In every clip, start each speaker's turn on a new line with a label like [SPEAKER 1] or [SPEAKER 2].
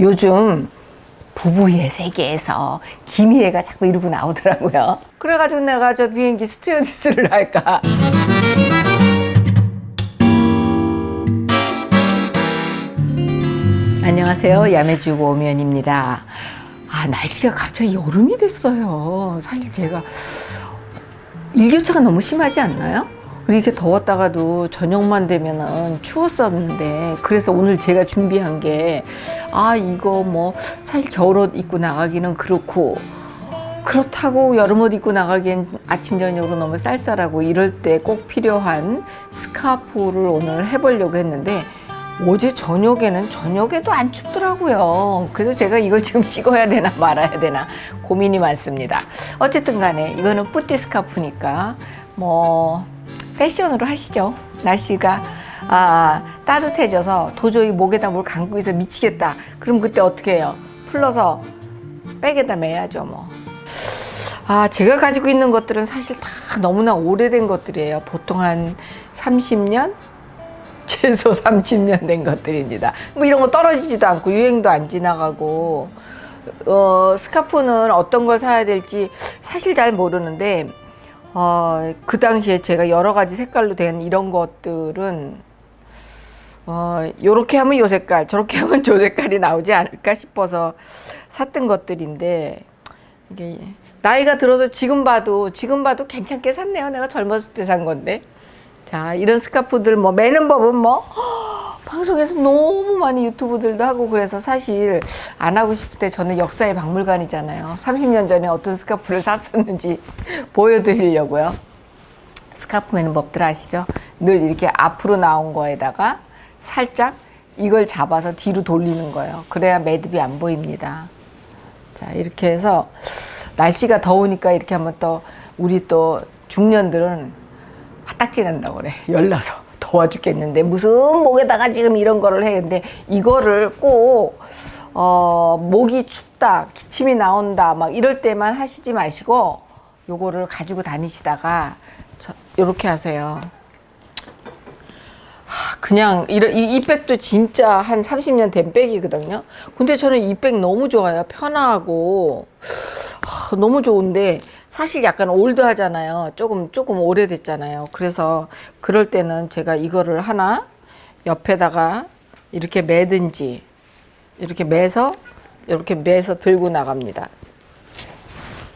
[SPEAKER 1] 요즘 부부의 세계에서 김희애가 자꾸 이러고 나오더라고요. 그래가지고 내가 저 비행기 스튜어디스를 할까. 안녕하세요. 야매주부 오면입니다. 아, 날씨가 갑자기 여름이 됐어요. 사실 제가 일교차가 너무 심하지 않나요? 이렇게 더웠다가도 저녁만 되면은 추웠었는데 그래서 오늘 제가 준비한 게 아 이거 뭐 사실 겨울옷 입고 나가기는 그렇고 그렇다고 여름옷 입고 나가기엔 아침 저녁으로 너무 쌀쌀하고 이럴 때 꼭 필요한 스카프를 오늘 해보려고 했는데 어제 저녁에는 저녁에도 안 춥더라고요. 그래서 제가 이걸 지금 찍어야 되나 말아야 되나 고민이 많습니다. 어쨌든 간에 이거는 뿌띠 스카프니까 뭐 패션으로 하시죠. 날씨가 아, 따뜻해져서 도저히 목에다 뭘 감고 있어 미치겠다. 그럼 그때 어떻게 해요? 풀러서 백에다 매야죠 뭐. 아, 제가 가지고 있는 것들은 사실 다 너무나 오래된 것들이에요. 보통 한 30년? 최소 30년 된 것들입니다. 뭐 이런 거 떨어지지도 않고 유행도 안 지나가고 어, 스카프는 어떤 걸 사야 될지 사실 잘 모르는데 어, 그 당시에 제가 여러 가지 색깔로 된 이런 것들은 어, 요렇게 하면 요 색깔, 저렇게 하면 저 색깔이 나오지 않을까 싶어서 샀던 것들인데 이게 나이가 들어서 지금 봐도 지금 봐도 괜찮게 샀네요. 내가 젊었을 때 산 건데. 자, 이런 스카프들 뭐 매는 법은 뭐 방송에서 너무 많이 유튜브들도 하고 그래서 사실 안 하고 싶을 때 저는 역사의 박물관이잖아요. 30년 전에 어떤 스카프를 샀었는지 보여드리려고요. 스카프 매는 법들 아시죠? 늘 이렇게 앞으로 나온 거에다가 살짝 이걸 잡아서 뒤로 돌리는 거예요. 그래야 매듭이 안 보입니다. 자, 이렇게 해서 날씨가 더우니까 이렇게 하면 또 우리 또 중년들은 화딱지 난다고 그래. 열나서. 더워 죽겠는데 무슨 목에다가 지금 이런 거를 해. 근데 이거를 꼭 어, 목이 춥다, 기침이 나온다, 막 이럴 때만 하시지 마시고 요거를 가지고 다니시다가 저, 요렇게 하세요. 하, 그냥 이런 이, 이 백도 진짜 한 30년 된 백이거든요. 근데 저는 이 백 너무 좋아요. 편하고 하, 너무 좋은데 사실 약간 올드하잖아요. 조금 조금 오래됐잖아요. 그래서 그럴 때는 제가 이거를 하나 옆에다가 이렇게 매든지 이렇게 매서 이렇게 매서 들고 나갑니다.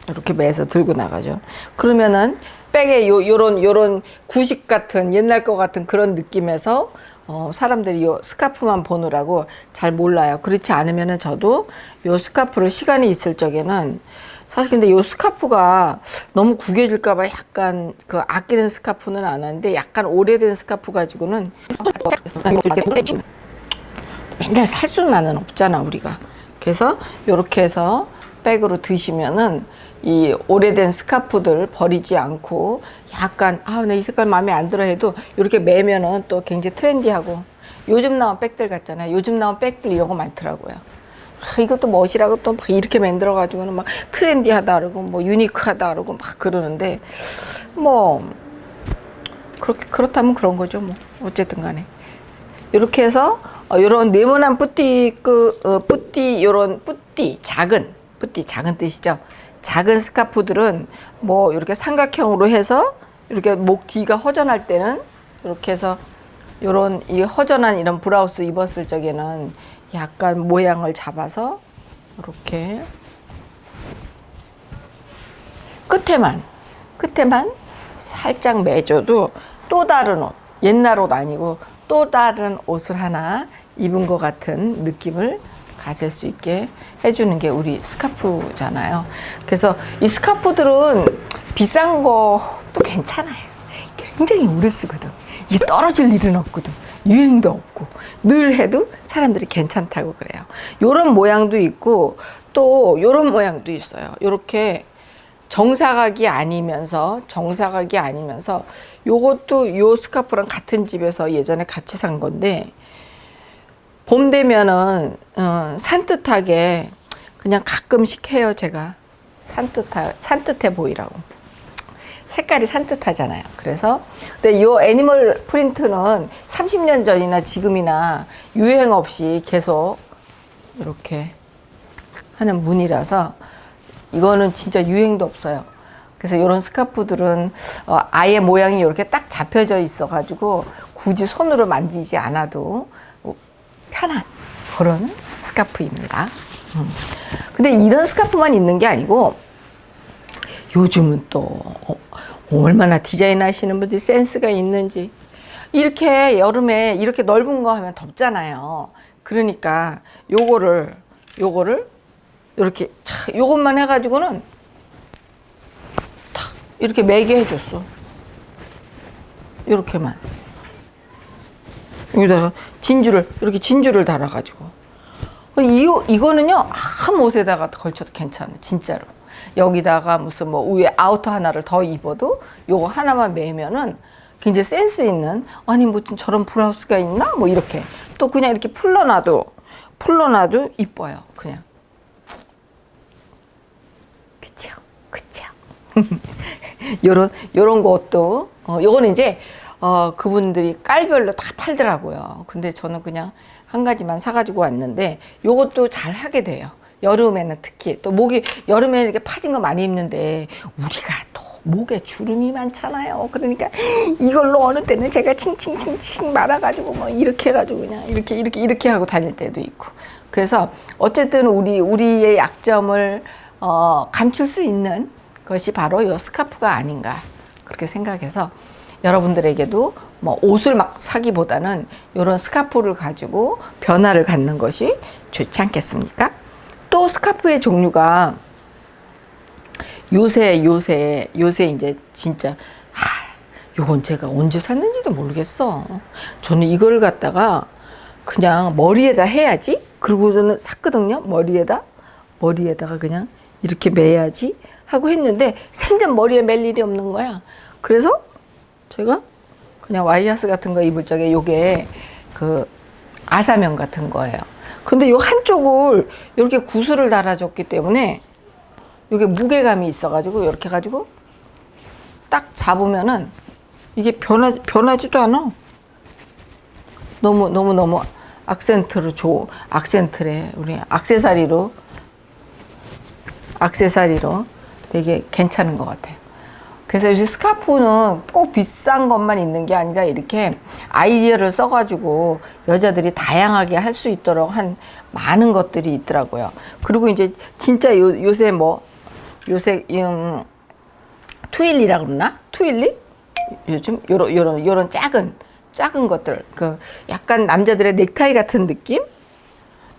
[SPEAKER 1] 이렇게 매서 들고 나가죠. 그러면은 백에 요 요런 요런 구식 같은 옛날 거 같은 그런 느낌에서 어, 사람들이 요 스카프만 보느라고 잘 몰라요. 그렇지 않으면 은 저도 요 스카프를 시간이 있을 적에는 사실 근데 요 스카프가 너무 구겨질까봐 약간 그 아끼는 스카프는 안 하는데 약간 오래된 스카프 가지고는 맨날 살 수만은 없잖아 우리가 그래서 요렇게 해서 백으로 드시면은 이 오래된 스카프들 버리지 않고 약간 아내 이 색깔 마음에 안 들어 해도 이렇게 매면은 또 굉장히 트렌디하고. 요즘 나온 백들 같잖아요. 요즘 나온 백들 이런 거 많더라고요. 아, 이것도 멋이라고 또 막 이렇게 만들어 가지고는 막 트렌디하다 그러고 뭐 유니크하다 그러고 막 그러는데 뭐 그렇게 그렇다면 그런 거죠 뭐. 어쨌든 간에. 이렇게 해서 어, 요런 네모난 뿌띠 그 어, 뿌띠 요런 뿌띠 작은 뿌띠 작은 뜻이죠 작은 스카프들은 뭐 이렇게 삼각형으로 해서 이렇게 목 뒤가 허전할 때는 이렇게 해서 요런 이 허전한 이런 브라우스 입었을 적에는 약간 모양을 잡아서 이렇게 끝에만 끝에만 살짝 매줘도 또 다른 옷 옛날 옷 아니고 또 다른 옷을 하나 입은 것 같은 느낌을 가질 수 있게 해주는 게 우리 스카프잖아요. 그래서 이 스카프들은 비싼 것도 괜찮아요. 굉장히 오래 쓰거든. 이게 떨어질 일은 없거든. 유행도 없고 늘 해도 사람들이 괜찮다고 그래요. 요런 모양도 있고 또 요런 모양도 있어요. 요렇게 정사각이 아니면서 정사각이 아니면서 요것도 요 스카프랑 같은 집에서 예전에 같이 산 건데 봄 되면은 어, 산뜻하게 그냥 가끔씩 해요 제가 산뜻하 산뜻해 보이라고 색깔이 산뜻하잖아요 그래서 근데 이 애니멀 프린트는 30년 전이나 지금이나 유행 없이 계속 이렇게 하는 무늬라서 이거는 진짜 유행도 없어요. 그래서 이런 스카프들은 어, 아예 모양이 이렇게 딱 잡혀져 있어 가지고 굳이 손으로 만지지 않아도 편한 그런 스카프입니다. 음. 근데 이런 스카프만 있는 게 아니고 요즘은 또 어, 얼마나 디자인 하시는 분들이 센스가 있는지 이렇게 여름에 이렇게 넓은 거 하면 덥잖아요. 그러니까 요거를 요거를 이렇게 차, 요것만 해가지고는 탁 이렇게 매게 해줬어. 이렇게만 여기다가 진주를 이렇게 진주를 달아가지고 이 이거는요 아무 옷에다가 걸쳐도 괜찮아 진짜로. 여기다가 무슨 뭐 위에 outer 하나를 더 입어도 요거 하나만 매면은 굉장히 센스 있는 아니 무슨 저런 브라우스가 있나? 뭐 이렇게. 또 그냥 이렇게 풀러놔도 풀러놔도 이뻐요 그냥. 그쵸 그쵸. 요런 요런 것도 어 요거는 이제 어 그분들이 깔별로 다 팔더라고요 근데 저는 그냥 한 가지만 사가지고 왔는데 요것도 잘 하게 돼요 여름에는 특히 또 목이 여름에 이렇게 파진 거 많이 입는데 우리가 또 목에 주름이 많잖아요. 그러니까 이걸로 어느 때는 제가 칭칭칭칭 말아가지고 뭐 이렇게 해가지고 그냥 이렇게 이렇게 이렇게 하고 다닐 때도 있고. 그래서 어쨌든 우리 우리의 약점을 어, 감출 수 있는 것이 바로 이 스카프가 아닌가 그렇게 생각해서 여러분들에게도 뭐 옷을 막 사기보다는 이런 스카프를 가지고 변화를 갖는 것이 좋지 않겠습니까? 또 스카프의 종류가 요새 요새 요새 이제 진짜 하, 요건 제가 언제 샀는지도 모르겠어. 저는 이걸 갖다가 그냥 머리에다 해야지. 그리고 저는 샀거든요. 머리에다 머리에다가 그냥 이렇게 매야지 하고 했는데 생전 머리에 멜 일이 없는 거야. 그래서 제가 그냥 와이셔츠 같은 거 입을 적에 요게 그 아사면 같은 거예요. 근데 요 한쪽을 이렇게 구슬을 달아줬기 때문에 이게 무게감이 있어가지고 이렇게 가지고 딱 잡으면은 이게 변하 변하지도 않아. 너무 너무 너무 악센트로 줘 악센트래 우리 악세사리로 악세사리로 되게 괜찮은 것 같아요. 그래서 요새 스카프는 꼭 비싼 것만 있는 게 아니라 이렇게 아이디어를 써가지고 여자들이 다양하게 할 수 있도록 한 많은 것들이 있더라고요. 그리고 이제 진짜 요, 요새 뭐 요새 음, 트윌리라 그러나? 트윌리? 요즘 요런 요런 요런 작은 작은 것들 그 약간 남자들의 넥타이 같은 느낌?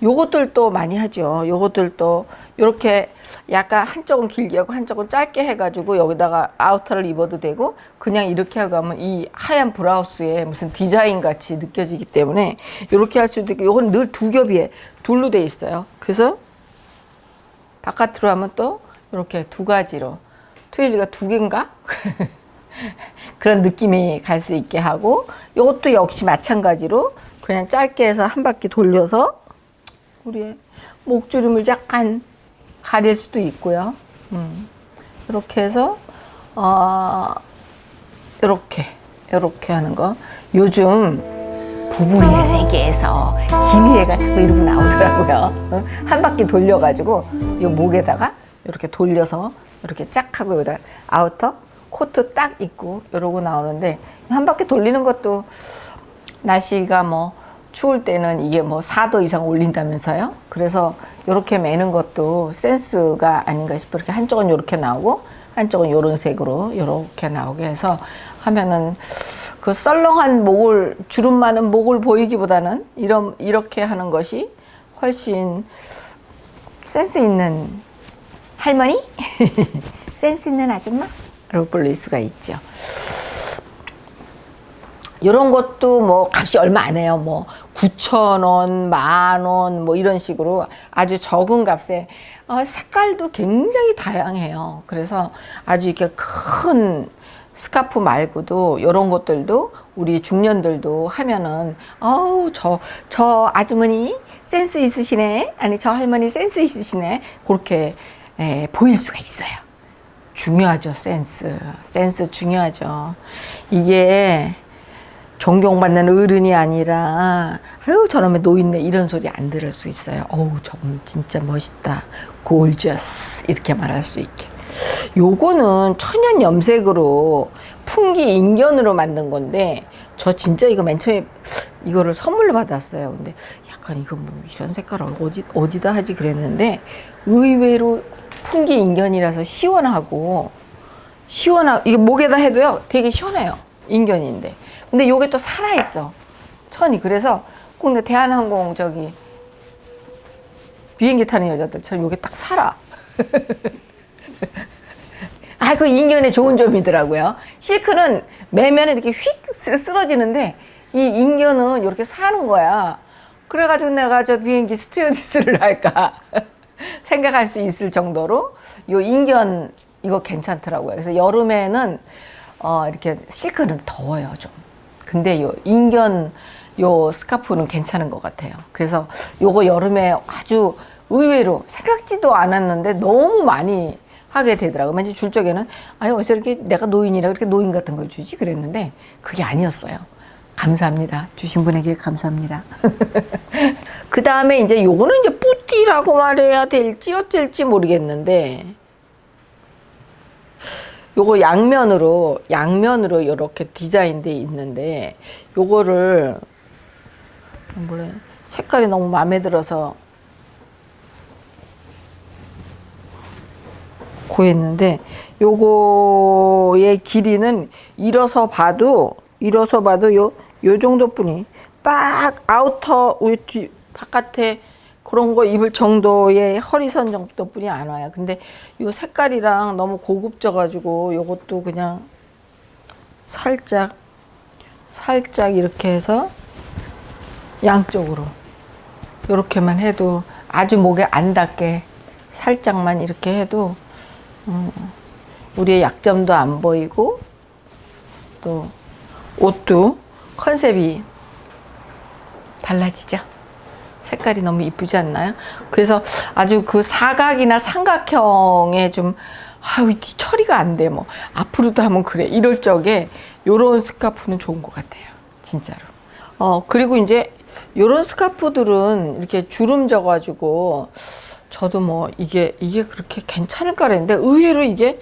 [SPEAKER 1] 요것들도 많이 하죠. 요것들도 이렇게 약간 한쪽은 길게 하고 한쪽은 짧게 해가지고 여기다가 아우터를 입어도 되고 그냥 이렇게 하고 하면 이 하얀 브라우스에 무슨 디자인 같이 느껴지기 때문에 이렇게 할 수도 있고 요건 늘 두 겹이에 둘로 돼 있어요. 그래서 바깥으로 하면 또 이렇게 두 가지로 트윌리가 두 개인가? 그런 느낌이 갈 수 있게 하고 이것도 역시 마찬가지로 그냥 짧게 해서 한 바퀴 돌려서 우리의 목주름을 약간 가릴 수도 있고요. 음. 이렇게 해서 어, 이렇게 이렇게 하는 거 요즘 부부의 세계에서 김희애가 자꾸 이러고 나오더라고요. 한 바퀴 돌려가지고 이 목에다가 이렇게 돌려서 이렇게 쫙 하고 여기다 outer 코트 딱 입고 이러고 나오는데 한 바퀴 돌리는 것도 날씨가 뭐 추울 때는 이게 뭐 4도 이상 올린다면서요. 그래서 이렇게 매는 것도 센스가 아닌가 싶어 이렇게 한쪽은 이렇게 나오고 한쪽은 이런 색으로 이렇게 나오게 해서 하면은 그 썰렁한 목을 주름 많은 목을 보이기보다는 이런 이렇게 하는 것이 훨씬 센스 있는 할머니? 센스 있는 아줌마로 불릴 수가 있죠. 이런 것도 뭐 값이 얼마 안 해요. 뭐 9천 원, 만 원, 뭐 이런 식으로 아주 적은 값에 어, 색깔도 굉장히 다양해요. 그래서 아주 이렇게 큰 스카프 말고도 이런 것들도 우리 중년들도 하면은 어우 저 저 아주머니 센스 있으시네 아니 저 할머니 센스 있으시네 그렇게 에, 보일 수가 있어요. 중요하죠 센스 센스 중요하죠. 이게 존경받는 어른이 아니라 아유 저놈의 노인네 이런 소리 안 들을 수 있어요. 어우 저분 진짜 멋있다. 골저스 이렇게 말할 수 있게. 요거는 천연 염색으로 풍기 인견으로 만든 건데 저 진짜 이거 맨 처음에 이거를 선물로 받았어요. 근데 약간 이거 뭐 이런 색깔을 어디 어디다 하지 그랬는데 의외로 풍기 인견이라서 시원하고 시원하 이게 목에다 해도요 되게 시원해요 인견인데 근데 요게 또 살아 있어 천이 그래서 꼭내 대한항공 저기 비행기 타는 여자들처럼 요게 딱 살아 아, 그 인견의 좋은 점이더라고요. 실크는 매면 이렇게 휙 쓰- 쓰러지는데 이 인견은 이렇게 사는 거야. 그래가지고 내가 저 비행기 스튜어디스를 할까 생각할 수 있을 정도로 요 인견 이거 괜찮더라고요. 그래서 여름에는 어, 이렇게 실크는 더워요 좀. 근데 요 인견 요 스카프는 괜찮은 것 같아요. 그래서 요거 여름에 아주 의외로 생각지도 않았는데 너무 많이 하게 되더라고요. 맨 처음 줄 적에는 아유 어디서 이렇게 내가 노인이라 그렇게 노인 같은 걸 주지 그랬는데 그게 아니었어요. 감사합니다. 주신 분에게 감사합니다. 그 다음에 이제 요거는 이제 뿌띠라고 말해야 될지 어쩔지 모르겠는데 요거 양면으로 양면으로 이렇게 디자인돼 있는데 요거를 뭐래? 색깔이 너무 마음에 들어서 구했는데 요거의 길이는 일어서 봐도 일어서 봐도 요, 요 정도뿐이. 딱 outer 우리 뒤 바깥에 그런 거 입을 정도의 허리선 정도뿐이 안 와요. 근데 요 색깔이랑 너무 고급져 가지고 요것도 그냥 살짝 살짝 이렇게 해서 양쪽으로 이렇게만 해도 아주 목에 안 닿게 살짝만 이렇게 해도 음, 우리의 약점도 안 보이고 또 옷도 컨셉이 달라지죠. 색깔이 너무 이쁘지 않나요? 그래서 아주 그 사각이나 삼각형에 좀이 처리가 안 돼. 뭐 앞으로도 하면 그래. 이럴 적에 요런 스카프는 좋은 것 같아요. 진짜로. 어 그리고 이제 요런 스카프들은 이렇게 주름 져 가지고 저도 뭐 이게 이게 그렇게 괜찮을까 그랬는데 의외로 이게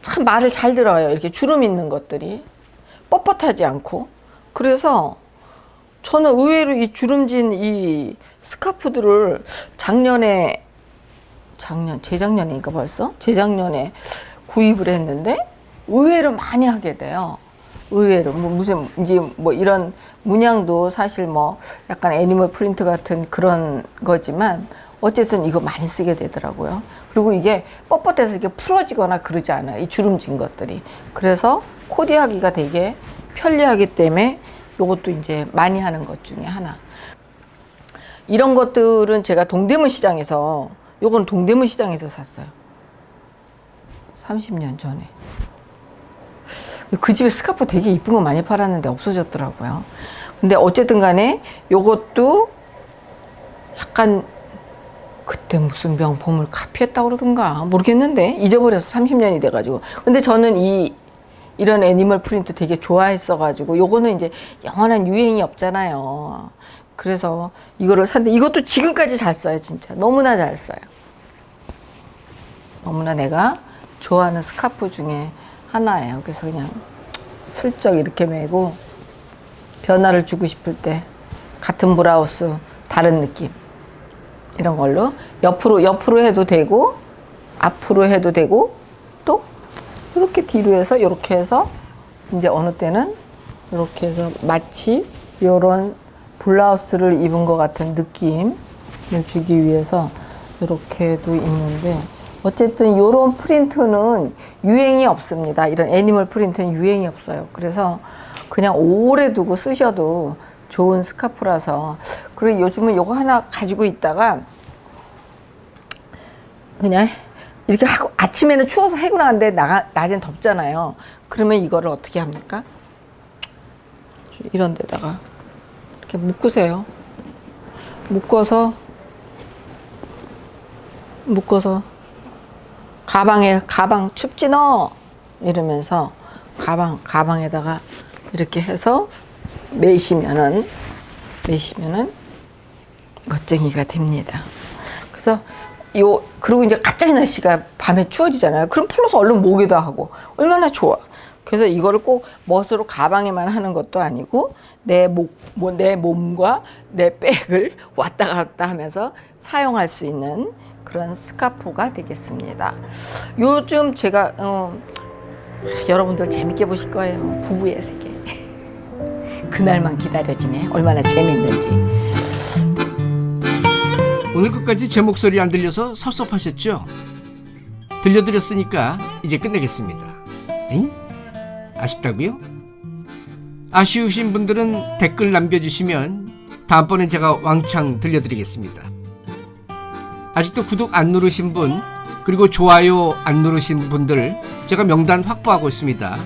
[SPEAKER 1] 참 말을 잘 들어요. 이렇게 주름 있는 것들이 뻣뻣하지 않고 그래서 저는 의외로 이 주름진 이 스카프들을 작년에 작년 재작년이니까 벌써 재작년에 구입을 했는데 의외로 많이 하게 돼요. 의외로 뭐 무슨 이제 뭐 이런 문양도 사실 뭐 약간 애니멀 프린트 같은 그런 거지만 어쨌든 이거 많이 쓰게 되더라고요. 그리고 이게 뻣뻣해서 이렇게 풀어지거나 그러지 않아요. 이 주름진 것들이. 그래서 코디하기가 되게 편리하기 때문에 이것도 이제 많이 하는 것 중에 하나. 이런 것들은 제가 동대문 시장에서 요건 동대문 시장에서 샀어요. 30년 전에. 그 집에 스카프 되게 이쁜 거 많이 팔았는데 없어졌더라고요. 근데 어쨌든 간에 요것도 약간 그때 무슨 명품을 카피했다고 그러던가 모르겠는데 잊어버려서 30년이 돼가지고 근데 저는 이 이런 animal print 되게 좋아했어 가지고 요거는 이제 영원한 유행이 없잖아요. 그래서 이거를 샀는데 이것도 지금까지 잘 써요 진짜. 너무나 잘 써요. 너무나 내가 좋아하는 스카프 중에 하나예요. 그래서 그냥 슬쩍 이렇게 메고 변화를 주고 싶을 때 같은 브라우스 다른 느낌. 이런 걸로 옆으로 옆으로 해도 되고 앞으로 해도 되고 또 이렇게 뒤로 해서 이렇게 해서 이제 어느 때는 이렇게 해서 마치 이런 블라우스를 입은 것 같은 느낌을 주기 위해서 이렇게도 있는데 어쨌든 이런 프린트는 유행이 없습니다. 이런 animal print는 유행이 없어요. 그래서 그냥 오래 두고 쓰셔도 좋은 스카프라서 그리고 요즘은 요거 하나 가지고 있다가 그냥 이렇게 하고 아침에는 추워서 해고 나는데 나, 낮엔 덥잖아요. 그러면 이거를 어떻게 합니까? 이런 데다가 이렇게 묶으세요. 묶어서 묶어서 가방에 가방 춥지 너 이러면서 가방 가방에다가 이렇게 해서 매시면은 매시면은 멋쟁이가 됩니다. 그래서 요 그리고 이제 갑자기 날씨가 밤에 추워지잖아요. 그럼 풀러서 얼른 목에다 하고 얼마나 좋아. 그래서 이거를 꼭 멋으로 가방에만 하는 것도 아니고 내 목, 뭐 내 몸과 내 백을 왔다 갔다 하면서 사용할 수 있는 그런 스카프가 되겠습니다. 요즘 제가 어, 여러분들 재밌게 보실 거예요. 부부의 세계. 그날만 기다려지네. 얼마나 재밌는지.
[SPEAKER 2] 오늘 끝까지 제 목소리 안 들려서 섭섭하셨죠? 들려드렸으니까 이제 끝내겠습니다. 엥? 아쉽다고요? 아쉬우신 분들은 댓글 남겨주시면 다음번엔 제가 왕창 들려드리겠습니다. 아직도 구독 안 누르신 분 그리고 좋아요 안 누르신 분들 제가 명단 확보하고 있습니다.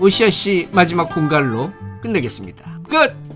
[SPEAKER 2] 오시아 씨 마지막 공갈로 끝내겠습니다. 끝!